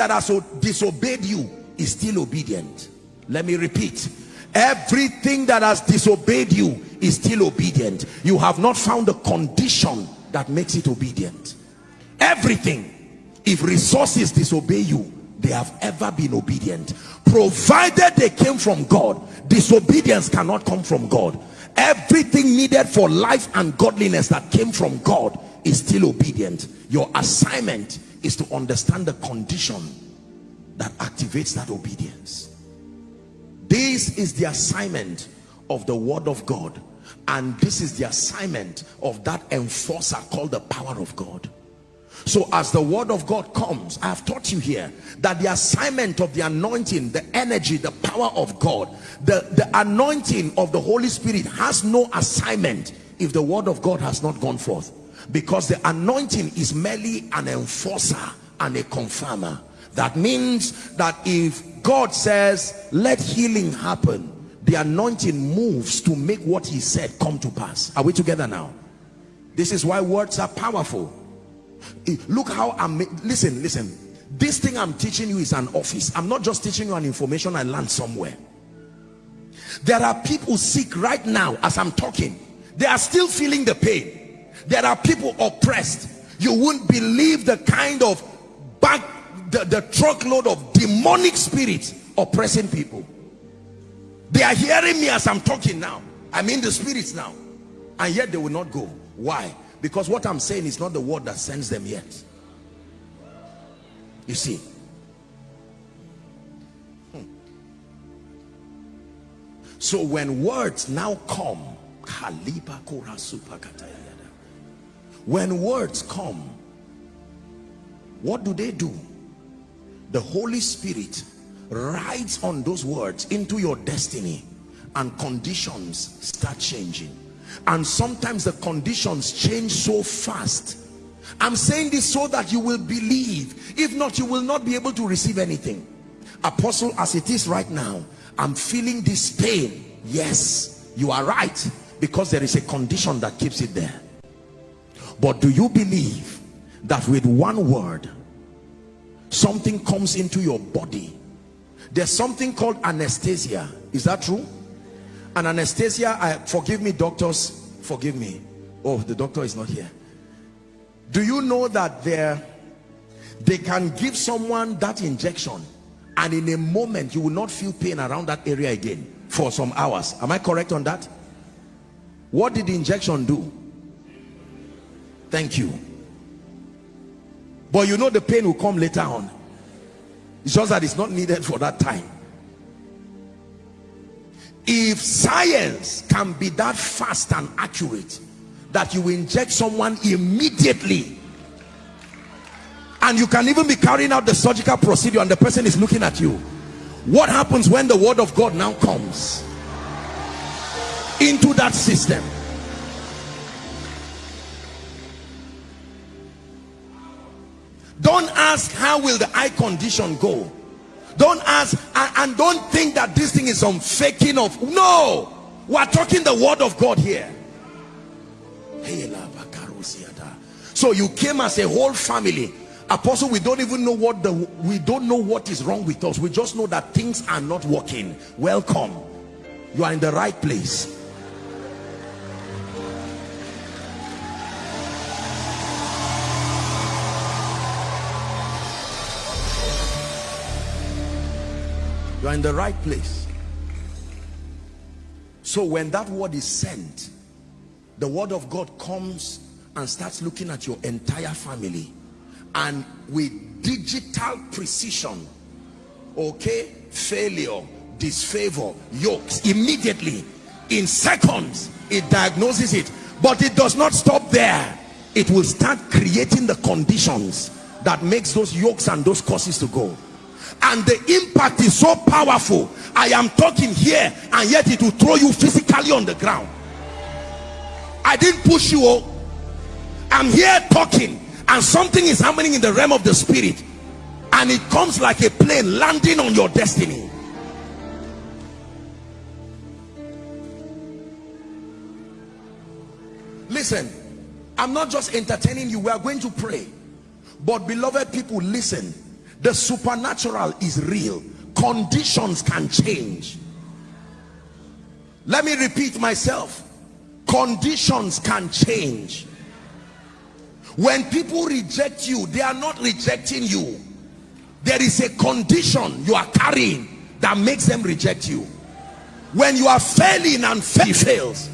that has disobeyed you is still obedient. Let me repeat. Everything that has disobeyed you is still obedient. You have not found a condition that makes it obedient. Everything if resources disobey you they have ever been obedient. Provided they came from God disobedience cannot come from God. Everything needed for life and godliness that came from God is still obedient. Your assignment is to understand the condition that activates that obedience this is the assignment of the word of God and this is the assignment of that enforcer called the power of God so as the word of God comes, I have taught you here that the assignment of the anointing, the energy, the power of God, the, the anointing of the Holy Spirit has no assignment if the word of God has not gone forth. Because the anointing is merely an enforcer and a confirmer. That means that if God says, let healing happen, the anointing moves to make what he said come to pass. Are we together now? This is why words are powerful eh, look how i'm listen listen this thing i'm teaching you is an office i'm not just teaching you an information i learned somewhere there are people sick right now as i'm talking they are still feeling the pain there are people oppressed. You wouldn't believe the kind of back the, the truckload of demonic spirits oppressing people. They are hearing me as i'm talking now. I'm in the spirits now. And yet they will not go. Why? Because what I'm saying is not the word that sends them yet. You see. Hmm. So when words now come, when words come, what do they do? The Holy Spirit rides on those words into your destiny and conditions start changing. And sometimes the conditions change so fast. I'm saying this so that you will believe. If not you will not be able to receive anything. Apostle as it is right now i'm feeling this pain. Yes you are right because there is a condition that keeps it there but do you believe that with one word something comes into your body? There's something called anesthesia. Is that true? And anesthesia I, forgive me doctors forgive me. Oh the doctor is not here. Do you know that there they can give someone that injection and in a moment you will not feel pain around that area again for some hours? Am i correct on that? What did the injection do thank you. But you know the pain will come later on. It's just that it's not needed for that time. If science can be that fast and accurate that you inject someone immediately and you can even be carrying out the surgical procedure and the person is looking at you what happens when the word of God now comes into that system don't ask how will the eye condition go. Don't ask and, and don't think that this thing is some faking of no! We're talking the word of god here. So you came as a whole family. Apostle we don't even know what the we don't know what is wrong with us. We just know that things are not working. Welcome. You are in the right place are in the right place. So when that word is sent the word of God comes and starts looking at your entire family. And with digital precision okay failure disfavor yokes immediately in seconds it diagnoses it. But it does not stop there. It will start creating the conditions that makes those yokes and those causes to go and the impact is so powerful. I am talking here and yet it will throw you physically on the ground. I didn't push you oh. I'm here talking and something is happening in the realm of the spirit. And it comes like a plane landing on your destiny. Listen i'm not just entertaining you. We are going to pray. But beloved people listen the supernatural is real. Conditions can change. Let me repeat myself. Conditions can change. When people reject you they are not rejecting you. There is a condition you are carrying that makes them reject you. When you are failing and fail fails.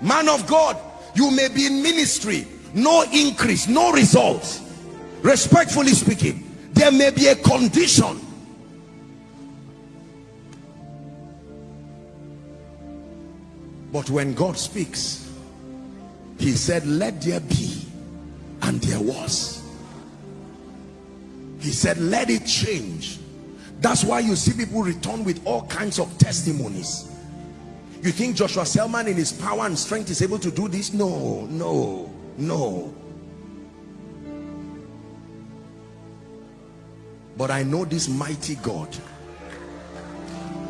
Man of God you may be in ministry no increase no results. Respectfully speaking there may be a condition. But when God speaks he said let there be and there was. He said let it change. That's why you see people return with all kinds of testimonies. You think Joshua Selman in his power and strength is able to do this? No no no. But I know this mighty God.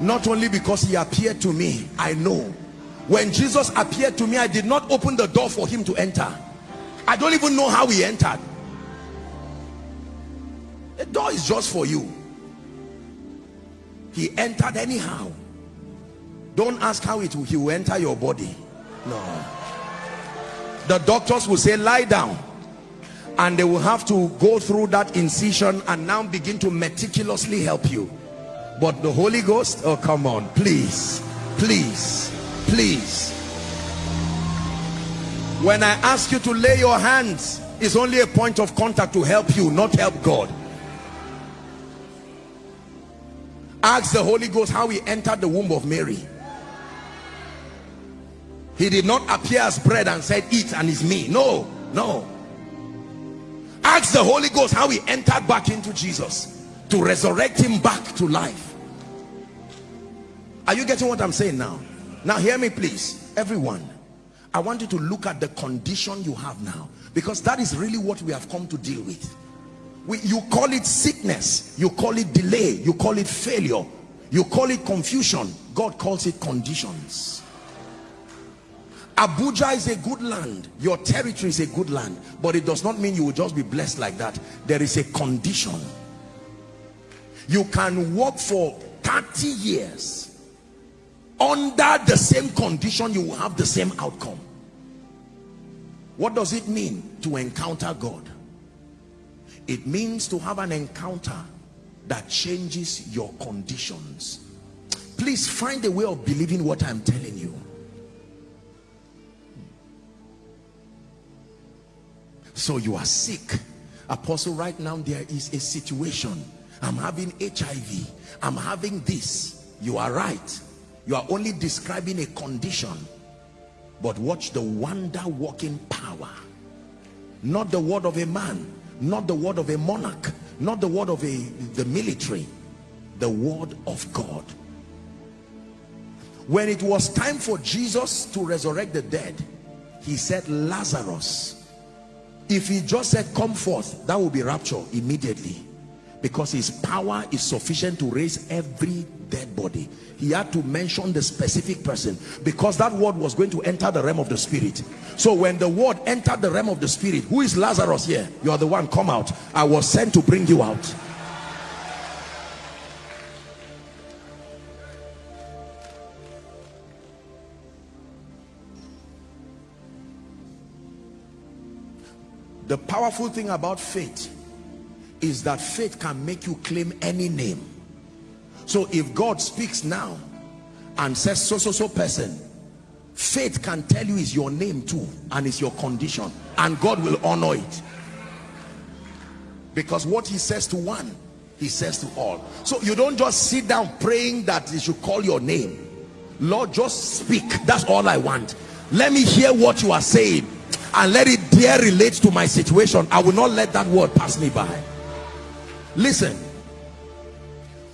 Not only because he appeared to me I know. When Jesus appeared to me I did not open the door for him to enter. I don't even know how he entered. The door is just for you. He entered anyhow. Don't ask how it will, he will enter your body. No the doctors will say lie down. And they will have to go through that incision and now begin to meticulously help you. But the Holy Ghost oh come on. Please please please. When I ask you to lay your hands it's only a point of contact to help you not help God. Ask the Holy Ghost how he entered the womb of Mary he did not appear as bread and said eat and it's me. No no. Ask the Holy Ghost how he entered back into Jesus to resurrect him back to life. Are you getting what I'm saying now? Now hear me please. Everyone I want you to look at the condition you have now because that is really what we have come to deal with. We, you call it sickness you call it delay you call it failure you call it confusion. God calls it conditions Abuja is a good land. Your territory is a good land. But it does not mean you will just be blessed like that. There is a condition. You can work for 30 years under the same condition you will have the same outcome. What does it mean to encounter God? It means to have an encounter that changes your conditions. Please find a way of believing what I'm telling you so you are sick. Apostle right now there is a situation. I'm having hiv i'm having this. You are right. You are only describing a condition. But watch the wonder working power. Not the word of a man not the word of a monarch not the word of a the military the word of god. When it was time for jesus to resurrect the dead he said lazarus if he just said come forth that will be rapture immediately. Because his power is sufficient to raise every dead body. He had to mention the specific person. Because that word was going to enter the realm of the spirit. So when the word entered the realm of the spirit who is lazarus here? You are the one. Come out. I was sent to bring you out the powerful thing about faith is that faith can make you claim any name. So if God speaks now and says so so so person faith can tell you is your name too and it's your condition and God will honor it. Because what he says to one he says to all. So you don't just sit down praying that he should call your name. Lord just speak. That's all I want. Let me hear what you are saying and let it dare relate to my situation i will not let that word pass me by. Listen.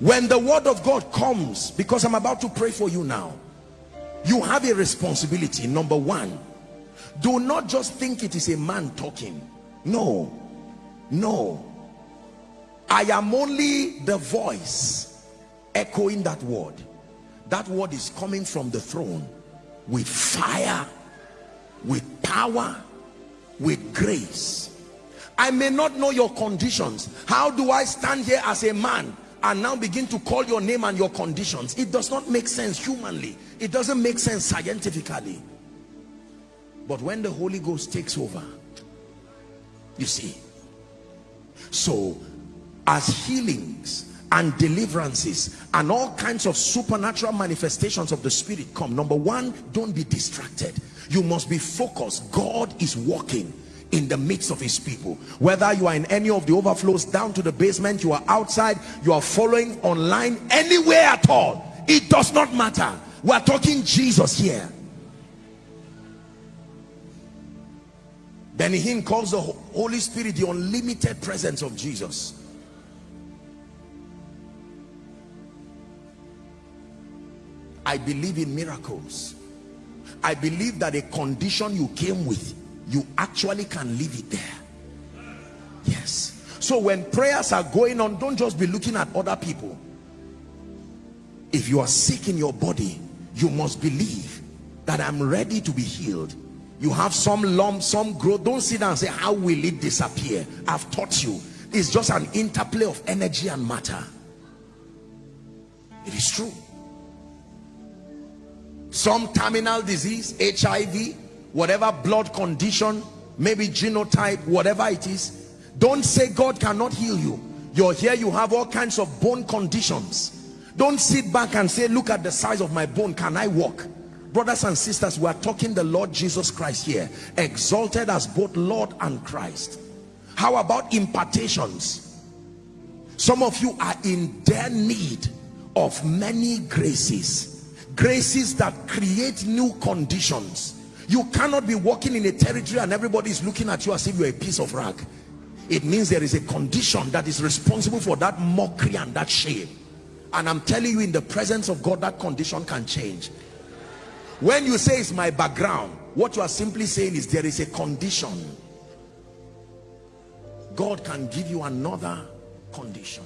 When the word of god comes because i'm about to pray for you now you have a responsibility. Number one do not just think it is a man talking. No. No. I am only the voice echoing that word. That word is coming from the throne with fire with power with grace I may not know your conditions. How do I stand here as a man and now begin to call your name and your conditions? It does not make sense humanly. It doesn't make sense scientifically. But when the Holy Ghost takes over, you see. So, as healings and deliverances and all kinds of supernatural manifestations of the Spirit come, number one, don't be distracted. You must be focused. God is walking in the midst of his people whether you are in any of the overflows down to the basement you are outside you are following online anywhere at all it does not matter we are talking jesus here Benny Hinn calls the Holy Spirit the unlimited presence of Jesus. I believe in miracles. I believe that a condition you came with, you actually can leave it there. Yes. So when prayers are going on, don't just be looking at other people. If you are sick in your body, you must believe that I'm ready to be healed you have some lump some growth don't sit down and say how will it disappear i've taught you it's just an interplay of energy and matter it is true some terminal disease hiv whatever blood condition maybe genotype whatever it is don't say god cannot heal you. You're here you have all kinds of bone conditions. Don't sit back and say look at the size of my bone can i walk? Brothers and sisters we are talking the lord jesus christ here exalted as both lord and christ. How about impartations? Some of you are in their need of many graces graces that create new conditions. You cannot be walking in a territory and everybody is looking at you as if you're a piece of rag. It means there is a condition that is responsible for that mockery and that shame. And i'm telling you in the presence of god that condition can change. When you say it's my background what you are simply saying is there is a condition. God can give you another condition